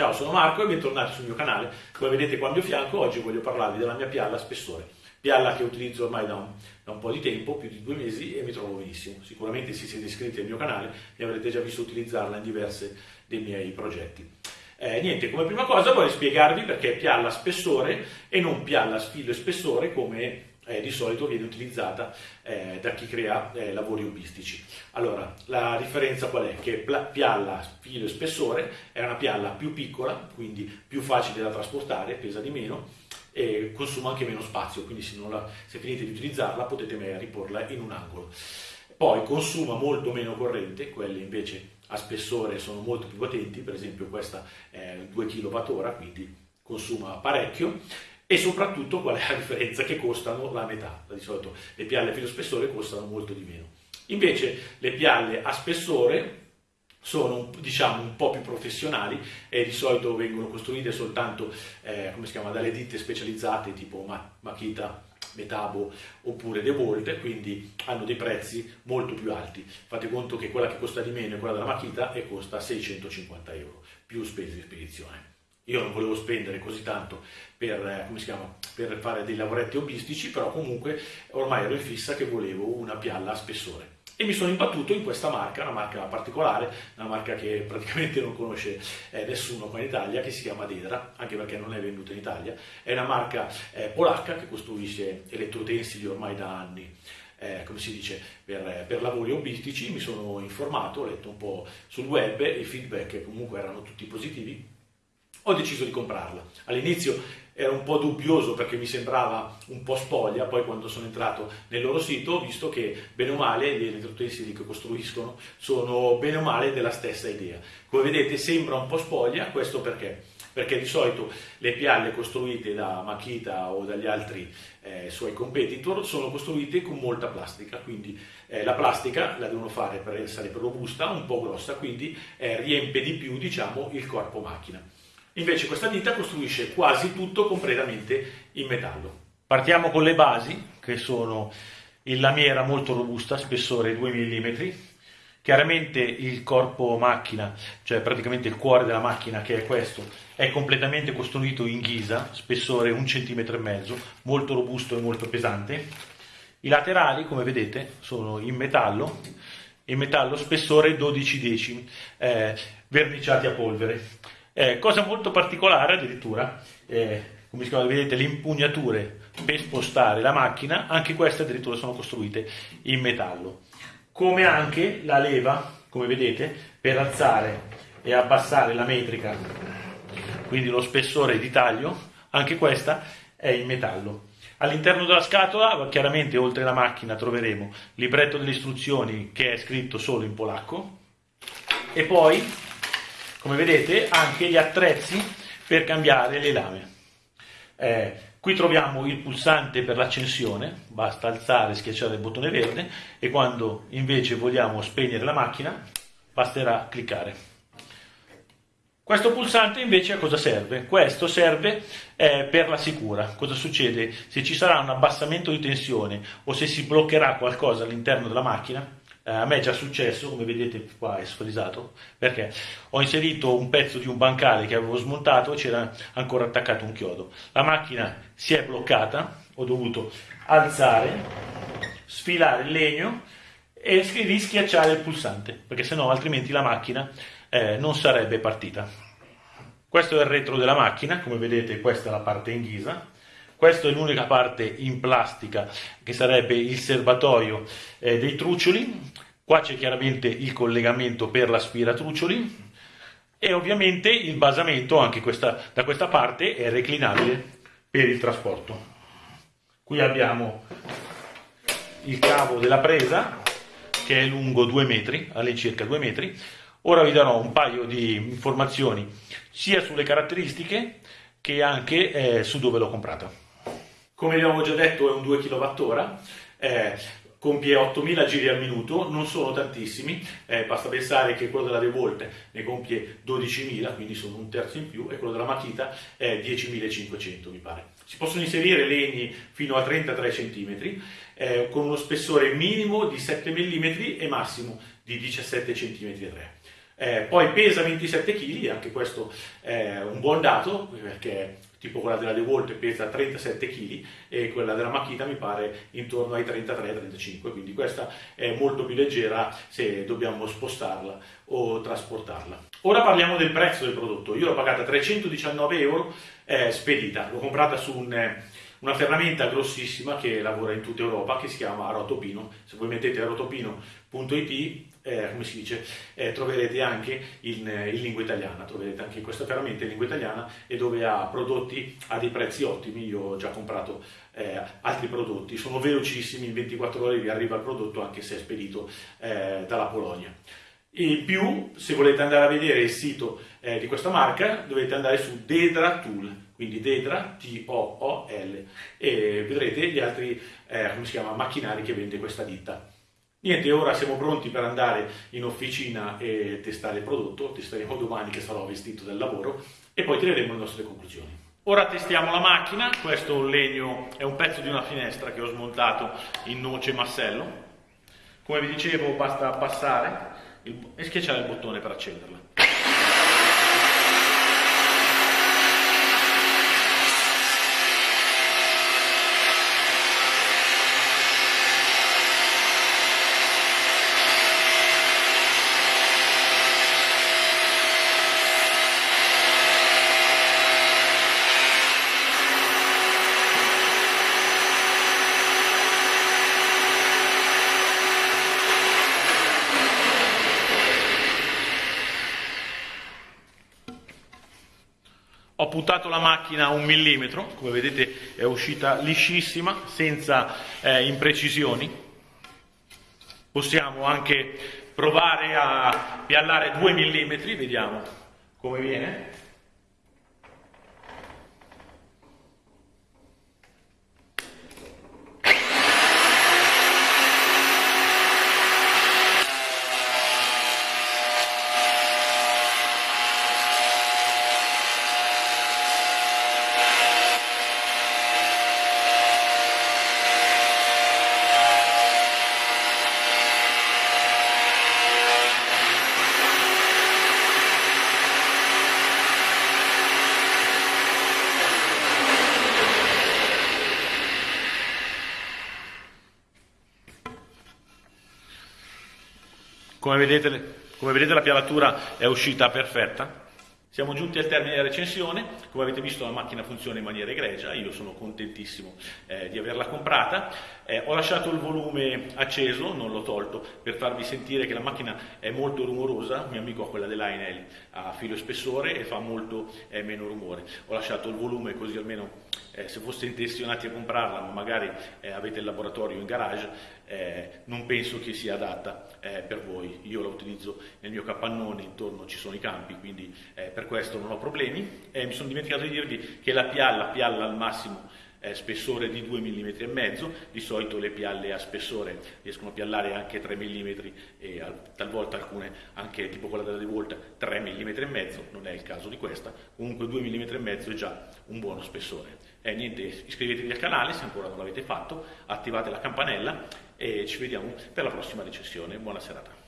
Ciao, sono Marco e bentornati sul mio canale. Come vedete qua al mio fianco, oggi voglio parlarvi della mia pialla a spessore. Pialla che utilizzo ormai da un, da un, po' di tempo, più di due mesi, e mi trovo benissimo. Sicuramente se siete iscritti al mio canale mi avrete già visto utilizzarla in diversi dei miei progetti. Eh, niente, come prima cosa voglio spiegarvi perché pialla a spessore e non pialla a filo e spessore come eh, di solito viene utilizzata eh, da chi crea eh, lavori hobbistici. Allora, la differenza qual è? Che pialla, filo e spessore è una pialla più piccola, quindi più facile da trasportare, pesa di meno e consuma anche meno spazio, quindi se, la, se finite di utilizzarla potete magari porla in un angolo. Poi consuma molto meno corrente, quelle invece a spessore sono molto più potenti, per esempio questa è 2 kWh, quindi consuma parecchio e soprattutto qual è la differenza? Che costano la metà, di solito le pialle a filo spessore costano molto di meno. Invece le pialle a spessore sono diciamo un po' più professionali e di solito vengono costruite soltanto eh, chiama, dalle ditte specializzate tipo Makita, Metabo oppure DeWalt, quindi hanno dei prezzi molto più alti. Fate conto che quella che costa di meno è quella della Makita e costa 650 euro più spese di spedizione. Io non volevo spendere così tanto per, eh, chiama, per, fare dei lavoretti hobbistici, però comunque ormai ero in fissa che volevo una pialla a spessore. E mi sono imbattuto in questa marca, una marca particolare, una marca che praticamente non conosce eh, nessuno qua in Italia, che si chiama Dedra, anche perché non è venduta in Italia. È una marca eh, polacca che costruisce elettrotensili ormai da anni. Eh, come si dice, per, per, lavori hobbistici, mi sono informato, ho letto un po' sul web, i feedback comunque erano tutti positivi, ho deciso di comprarla. All'inizio ero un po' dubbioso perché mi sembrava un po' spoglia, poi quando sono entrato nel loro sito ho visto che bene o male gli elettrotensili che costruiscono sono bene o male della stessa idea. Come vedete sembra un po' spoglia, questo perché? Perché di solito le pialle costruite da Makita o dagli altri eh, suoi competitor sono costruite con molta plastica, quindi eh, la plastica la devono fare per essere robusta, un po' grossa, quindi eh, riempie di più diciamo, il corpo macchina. Invece questa ditta costruisce quasi tutto completamente in metallo. Partiamo con le basi, che sono in lamiera molto robusta, spessore 2 mm. Chiaramente il corpo macchina, cioè praticamente il cuore della macchina che è questo, è completamente costruito in ghisa, spessore 1 cm molto robusto e molto pesante. I laterali, come vedete, sono in metallo, in metallo spessore 12 decimi, eh, verniciati a polvere. Eh, cosa molto particolare addirittura, eh, come si chiama, vedete le impugnature per spostare la macchina, anche queste addirittura sono costruite in metallo. Come anche la leva, come vedete, per alzare e abbassare la metrica, quindi lo spessore di taglio, anche questa è in metallo. All'interno della scatola, chiaramente oltre alla macchina, troveremo libretto delle istruzioni che è scritto solo in polacco e poi come vedete anche gli attrezzi per cambiare le lame. Eh, qui troviamo il pulsante per l'accensione, basta alzare e schiacciare il bottone verde e quando invece vogliamo spegnere la macchina basterà cliccare. Questo pulsante invece a cosa serve? Questo serve eh, per la sicura. Cosa succede? Se ci sarà un abbassamento di tensione o se si bloccherà qualcosa all'interno della macchina, a me è già successo, come vedete qua è sfrisato, perché ho inserito un pezzo di un bancale che avevo smontato e c'era ancora attaccato un chiodo. La macchina si è bloccata, ho dovuto alzare, sfilare il legno e rischiacciare il pulsante, perché sennò altrimenti la macchina eh, non sarebbe partita. Questo è il retro della macchina, come vedete questa è la parte in ghisa, questa è l'unica parte in plastica che sarebbe il serbatoio eh, dei truccioli. Qua c'è chiaramente il collegamento per l'aspiratruccioli e ovviamente il basamento anche questa, da questa parte è reclinabile per il trasporto. Qui abbiamo il cavo della presa che è lungo 2 metri, all'incirca 2 metri. Ora vi darò un paio di informazioni sia sulle caratteristiche che anche eh, su dove l'ho comprata. Come abbiamo già detto è un 2 kWh, eh, compie 8000 giri al minuto, non sono tantissimi, eh, basta pensare che quello della DeWalt ne compie 12.000, quindi sono un terzo in più, e quello della Makita è 10.500 mi pare. Si possono inserire legni fino a 33 cm, eh, con uno spessore minimo di 7 mm e massimo di 17 cm e 3 Eh, poi pesa 27 kg, anche questo è un buon dato perché tipo quella della DeWalt pesa 37 kg e quella della Makita mi pare intorno ai 33-35, quindi questa è molto più leggera se dobbiamo spostarla o trasportarla. Ora parliamo del prezzo del prodotto, io l'ho pagata 319 euro eh, spedita, l'ho comprata su un, una ferramenta grossissima che lavora in tutta Europa che si chiama Rotopino, se voi mettete rotopino.it eh, come si dice, eh, troverete anche in, in, lingua italiana, troverete anche questa ferramenta in lingua italiana e dove ha prodotti a dei prezzi ottimi, io ho già comprato eh, altri prodotti, sono velocissimi, in 24 ore vi arriva il prodotto anche se è spedito eh, dalla Polonia. In più, se volete andare a vedere il sito eh, di questa marca, dovete andare su Dedra Tool, quindi Dedra, T-O-O-L, e vedrete gli altri, eh, come si chiama, macchinari che vende questa ditta. Niente, ora siamo pronti per andare in officina e testare il prodotto, testeremo domani che sarò vestito del lavoro e poi tireremo le nostre conclusioni. Ora testiamo la macchina, questo legno, è un pezzo di una finestra che ho smontato in noce massello. Come vi dicevo basta abbassare il, e schiacciare il bottone per accenderla. Ho puntato la macchina un millimetro, come vedete è uscita liscissima, senza eh, imprecisioni. Possiamo anche provare a piallare due millimetri, vediamo come viene. Come vedete, come vedete la pialatura è uscita perfetta. Siamo giunti al termine della recensione, come avete visto la macchina funziona in maniera egregia, io sono contentissimo eh, di averla comprata, eh, ho lasciato il volume acceso, non l'ho tolto, per farvi sentire che la macchina è molto rumorosa, mio amico ha quella dell'Ainel a filo spessore e fa molto eh, meno rumore, ho lasciato il volume così almeno eh, se foste intenzionati a comprarla ma magari eh, avete il laboratorio in garage, eh, non penso che sia adatta eh, per voi. Io la utilizzo nel mio capannone, intorno ci sono i campi, quindi per questo non ho problemi. mi sono dimenticato di dirvi che la pialla pialla al massimo eh, spessore di 2 mm e mezzo, di solito le pialle a spessore riescono a piallare anche 3 mm e talvolta alcune anche tipo quella della DeWalt 3 mm e mezzo, non è il caso di questa, comunque 2 mm e mezzo è già un buono spessore. E niente, iscrivetevi al canale se ancora non l'avete fatto, attivate la campanella e ci vediamo per la prossima recensione. Buona serata.